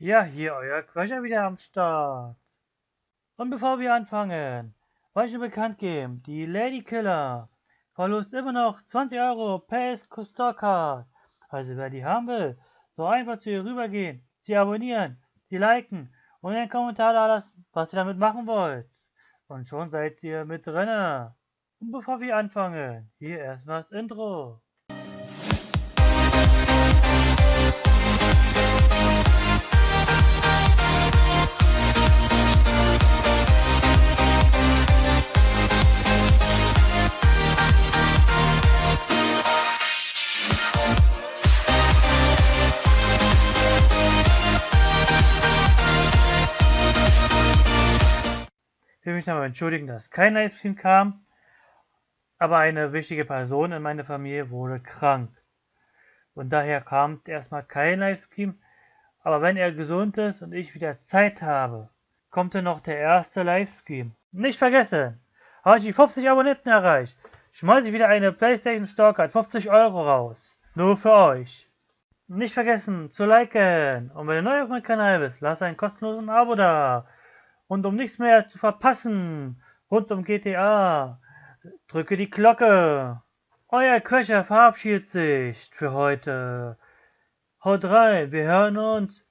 Ja, hier euer Quatscher wieder am Start. Und bevor wir anfangen, wollte ich bekannt geben, die Lady Killer verlost immer noch 20 Euro per Starcard. Also wer die haben will, so einfach zu ihr rübergehen, sie abonnieren, sie liken und einen Kommentar da lassen, was ihr damit machen wollt. Und schon seid ihr mit drinne. Und bevor wir anfangen, hier erstmal das Intro. Will mich nochmal entschuldigen, dass kein Livestream kam, aber eine wichtige Person in meiner Familie wurde krank. Und daher kam erstmal kein Livestream, aber wenn er gesund ist und ich wieder Zeit habe, kommt dann noch der erste Livestream. Nicht vergessen, habe ich die 50 Abonnenten erreicht, schmeiße ich wieder eine Playstation Store 50 Euro raus. Nur für euch. Nicht vergessen zu liken und wenn du neu auf meinem Kanal bist, lass ein kostenloses Abo da. Und um nichts mehr zu verpassen rund um GTA, drücke die Glocke. Euer Köcher verabschiedet sich für heute. Haut rein, wir hören uns